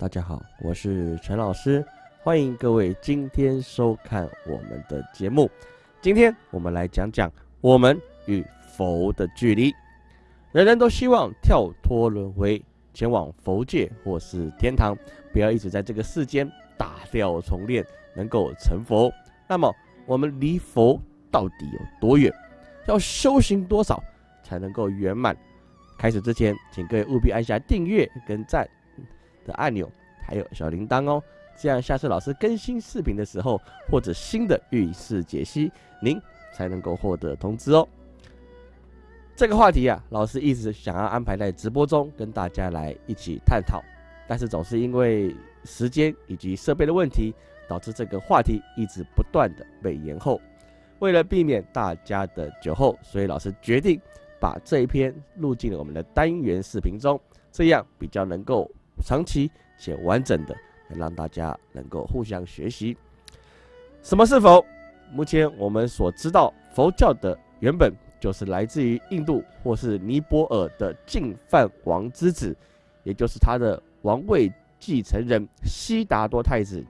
大家好，我是陈老师，欢迎各位今天收看我们的节目。今天我们来讲讲我们与佛的距离。人人都希望跳脱轮回，前往佛界或是天堂，不要一直在这个世间打掉重练，能够成佛。那么我们离佛到底有多远？要修行多少才能够圆满？开始之前，请各位务必按下订阅跟赞。的按钮，还有小铃铛哦，这样下次老师更新视频的时候，或者新的运势解析，您才能够获得通知哦。这个话题啊，老师一直想要安排在直播中跟大家来一起探讨，但是总是因为时间以及设备的问题，导致这个话题一直不断的被延后。为了避免大家的久候，所以老师决定把这一篇录进了我们的单元视频中，这样比较能够。长期且完整的，让大家能够互相学习。什么是佛？目前我们所知道，佛教的原本就是来自于印度或是尼泊尔的净饭王之子，也就是他的王位继承人悉达多太子，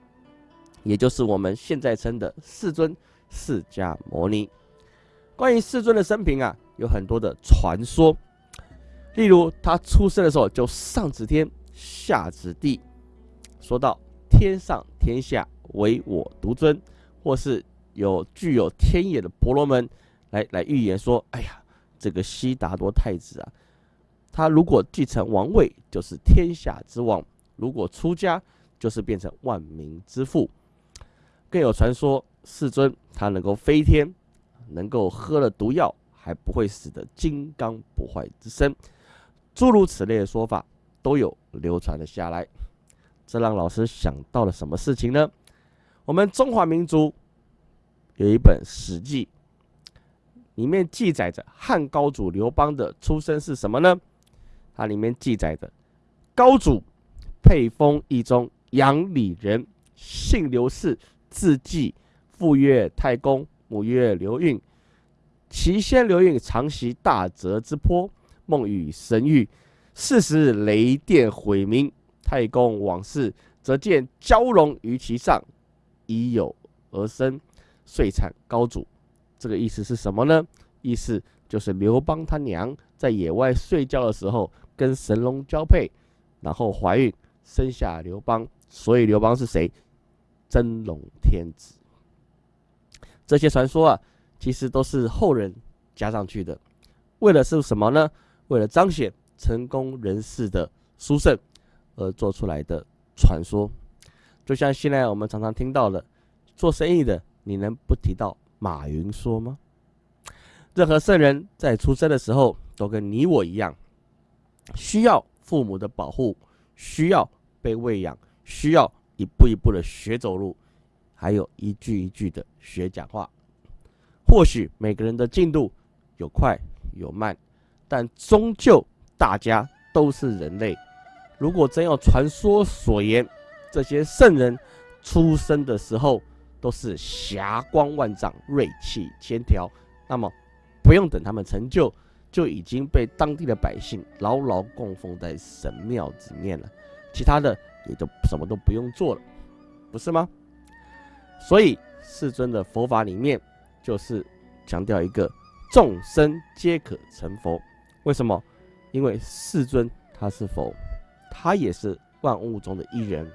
也就是我们现在称的世尊释迦牟尼。关于世尊的生平啊，有很多的传说，例如他出生的时候就上指天。下子地，说到天上天下唯我独尊，或是有具有天眼的婆罗门来来预言说：“哎呀，这个悉达多太子啊，他如果继承王位，就是天下之王；如果出家，就是变成万民之父。”更有传说，世尊他能够飞天，能够喝了毒药还不会死的金刚不坏之身，诸如此类的说法。都有流传了下来，这让老师想到了什么事情呢？我们中华民族有一本《史记》，里面记载着汉高祖刘邦的出生是什么呢？它里面记载着高祖沛丰义宗阳里人，姓刘氏，字季，父曰太公，母曰刘韵。其先刘韵常袭大泽之坡，梦与神谕。四时雷电毁明，太公往事，则见蛟龙于其上，已有而生，遂产高祖。这个意思是什么呢？意思就是刘邦他娘在野外睡觉的时候，跟神龙交配，然后怀孕生下刘邦，所以刘邦是谁？真龙天子。这些传说啊，其实都是后人加上去的，为了是什么呢？为了彰显。成功人士的书圣而做出来的传说，就像现在我们常常听到的，做生意的，你能不提到马云说吗？任何圣人在出生的时候，都跟你我一样，需要父母的保护，需要被喂养，需要一步一步的学走路，还有一句一句的学讲话。或许每个人的进度有快有慢，但终究。大家都是人类，如果真要传说所言，这些圣人出生的时候都是霞光万丈、锐气千条，那么不用等他们成就，就已经被当地的百姓牢牢供奉在神庙里面了，其他的也就什么都不用做了，不是吗？所以世尊的佛法里面就是强调一个众生皆可成佛，为什么？因为世尊他是佛，他也是万物中的一人，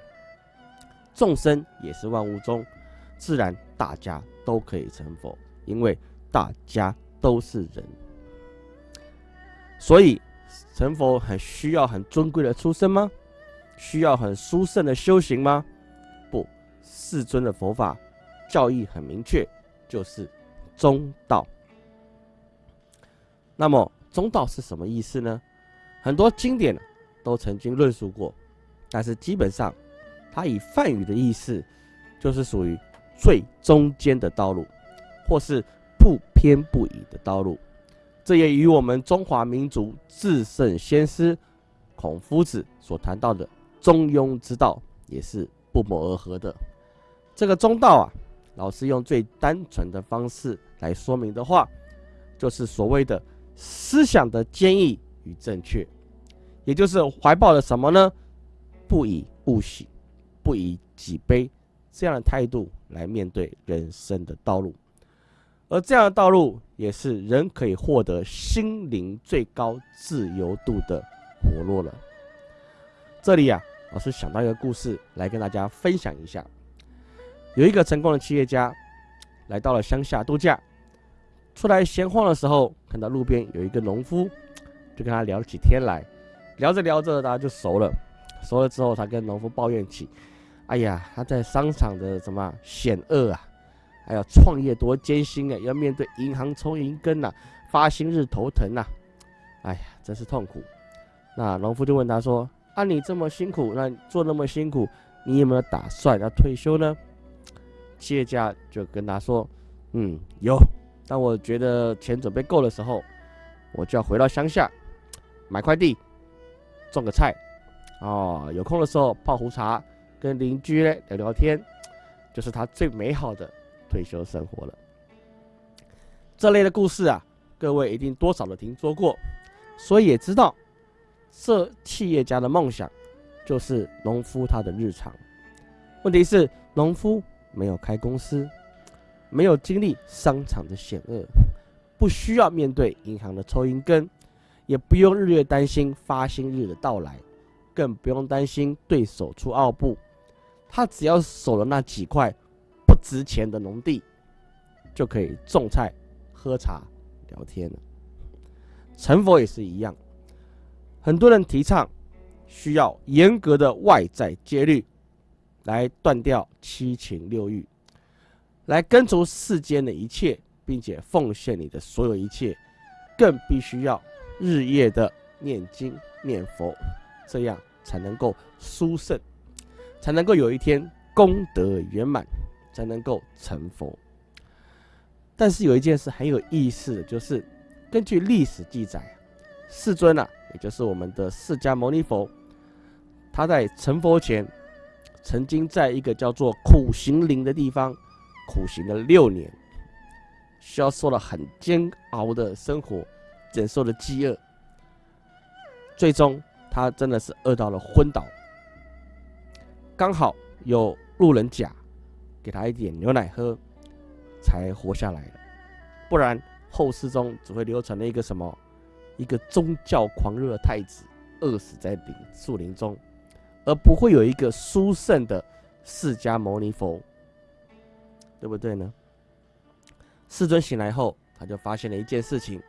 众生也是万物中，自然大家都可以成佛，因为大家都是人，所以成佛很需要很尊贵的出身吗？需要很殊胜的修行吗？不，世尊的佛法教义很明确，就是中道。那么。中道是什么意思呢？很多经典都曾经论述过，但是基本上，它以梵语的意思，就是属于最中间的道路，或是不偏不倚的道路。这也与我们中华民族至圣先师孔夫子所谈到的中庸之道也是不谋而合的。这个中道啊，老师用最单纯的方式来说明的话，就是所谓的。思想的坚毅与正确，也就是怀抱了什么呢？不以物喜，不以己悲这样的态度来面对人生的道路，而这样的道路也是人可以获得心灵最高自由度的活络了。这里啊，老师想到一个故事来跟大家分享一下。有一个成功的企业家来到了乡下度假，出来闲晃的时候，看到路边有一个农夫，就跟他聊起天来。聊着聊着，大家就熟了。熟了之后，他跟农夫抱怨起：“哎呀，他在商场的什么险恶啊，还有创业多艰辛啊，要面对银行抽银根呐，发薪日头疼呐，哎呀，真是痛苦。”那农夫就问他说：“啊，你这么辛苦，那做那么辛苦，你有没有打算要退休呢？”企业家就跟他说：“嗯，有。当我觉得钱准备够的时候，我就要回到乡下，买块地。”种个菜，哦，有空的时候泡壶茶，跟邻居聊聊天，就是他最美好的退休生活了。这类的故事啊，各位一定多少都听说过，所以也知道，这企业家的梦想就是农夫他的日常。问题是，农夫没有开公司，没有经历商场的险恶，不需要面对银行的抽银根。也不用日夜担心发薪日的到来，更不用担心对手出奥布。他只要守了那几块不值钱的农地，就可以种菜、喝茶、聊天了。成佛也是一样，很多人提倡需要严格的外在戒律来断掉七情六欲，来根除世间的一切，并且奉献你的所有一切，更必须要。日夜的念经念佛，这样才能够殊胜，才能够有一天功德圆满，才能够成佛。但是有一件事很有意思的就是，根据历史记载，世尊啊，也就是我们的释迦牟尼佛，他在成佛前，曾经在一个叫做苦行林的地方苦行了六年，需要受了很煎熬的生活。忍受了饥饿，最终他真的是饿到了昏倒。刚好有路人甲给他一点牛奶喝，才活下来了。不然后世中只会流传了一个什么，一个宗教狂热的太子饿死在林树林中，而不会有一个殊胜的释迦牟尼佛，对不对呢？世尊醒来后，他就发现了一件事情。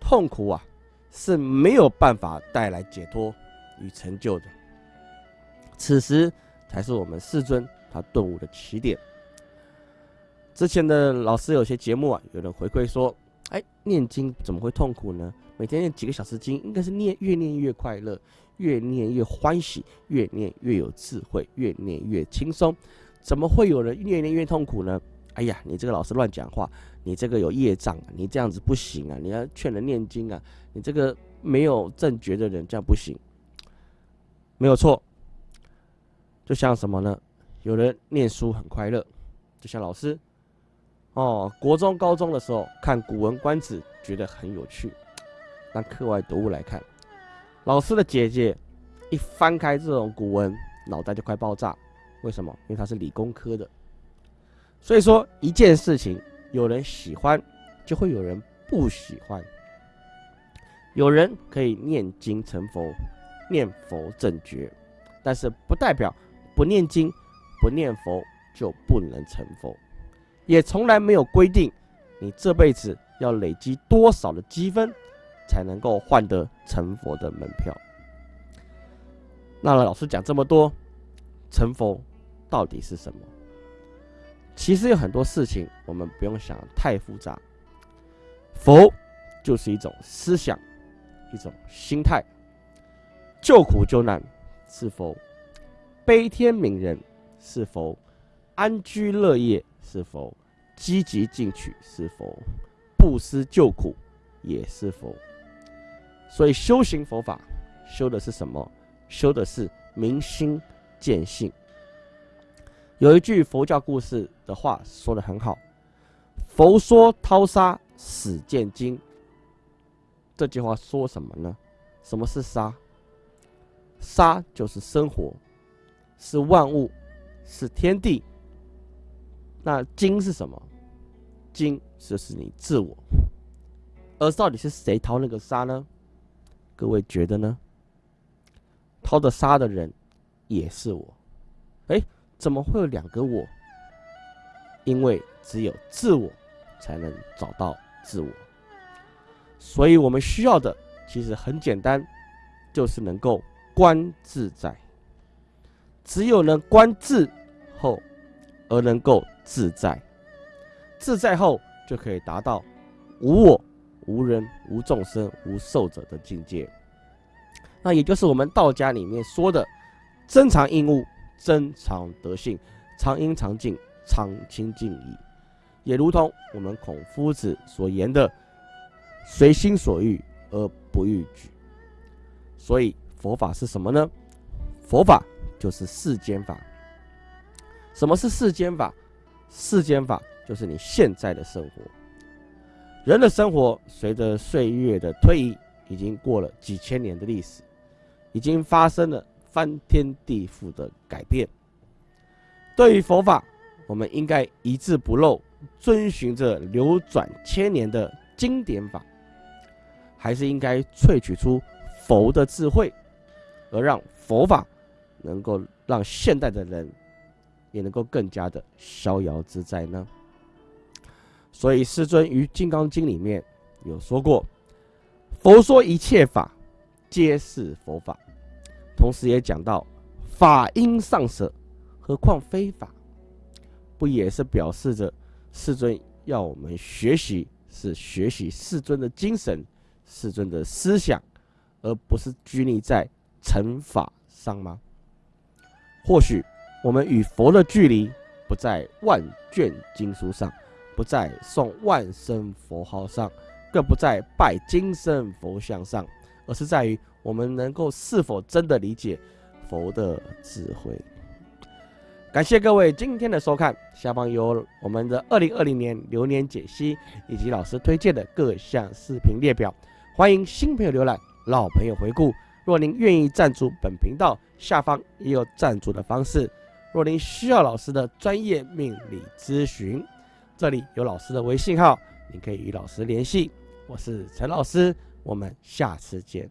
痛苦啊，是没有办法带来解脱与成就的。此时才是我们世尊他顿悟的起点。之前的老师有些节目啊，有人回馈说：“哎，念经怎么会痛苦呢？每天念几个小时经，应该是念越念越快乐，越念越欢喜，越念越有智慧，越念越轻松，怎么会有人越念越痛苦呢？”哎呀，你这个老师乱讲话，你这个有业障，你这样子不行啊！你要劝人念经啊，你这个没有正觉的人这样不行，没有错。就像什么呢？有人念书很快乐，就像老师哦，国中、高中的时候看《古文观止》觉得很有趣，当课外读物来看。老师的姐姐一翻开这种古文，脑袋就快爆炸。为什么？因为她是理工科的。所以说，一件事情，有人喜欢，就会有人不喜欢。有人可以念经成佛，念佛正觉，但是不代表不念经、不念佛就不能成佛，也从来没有规定你这辈子要累积多少的积分才能够换得成佛的门票。那老师讲这么多，成佛到底是什么？其实有很多事情，我们不用想太复杂。佛就是一种思想，一种心态。救苦救难是否？悲天悯人是否？安居乐业是否？积极进取是否？不思救苦也是否？所以修行佛法，修的是什么？修的是明心见性。有一句佛教故事的话说的很好：“佛说淘沙始见金。”这句话说什么呢？什么是沙？沙就是生活，是万物，是天地。那金是什么？金就是你自我。而到底是谁掏那个沙呢？各位觉得呢？掏的沙的人也是我。哎，怎么会有两个我？因为只有自我才能找到自我。所以我们需要的其实很简单，就是能够观自在。只有能观自后，而能够自在。自在后，就可以达到无我、无人、无众生、无寿者的境界。那也就是我们道家里面说的“真常应物，真常德性，常应常静，常清净矣”。也如同我们孔夫子所言的。随心所欲而不逾矩，所以佛法是什么呢？佛法就是世间法。什么是世间法？世间法就是你现在的生活。人的生活随着岁月的推移，已经过了几千年的历史，已经发生了翻天地覆的改变。对于佛法，我们应该一字不漏，遵循着流转千年的经典法。还是应该萃取出佛的智慧，而让佛法能够让现代的人也能够更加的逍遥自在呢？所以师尊于《金刚经》里面有说过：“佛说一切法皆是佛法。”同时也讲到“法应上舍，何况非法？”不也是表示着世尊要我们学习，是学习世尊的精神？世尊的思想，而不是拘泥在乘法上吗？或许我们与佛的距离不在万卷经书上，不在诵万声佛号上，更不在拜金身佛像上，而是在于我们能够是否真的理解佛的智慧。感谢各位今天的收看，下方有我们的二零二零年流年解析以及老师推荐的各项视频列表。欢迎新朋友浏览，老朋友回顾。若您愿意赞助本频道，下方也有赞助的方式。若您需要老师的专业命理咨询，这里有老师的微信号，您可以与老师联系。我是陈老师，我们下次见。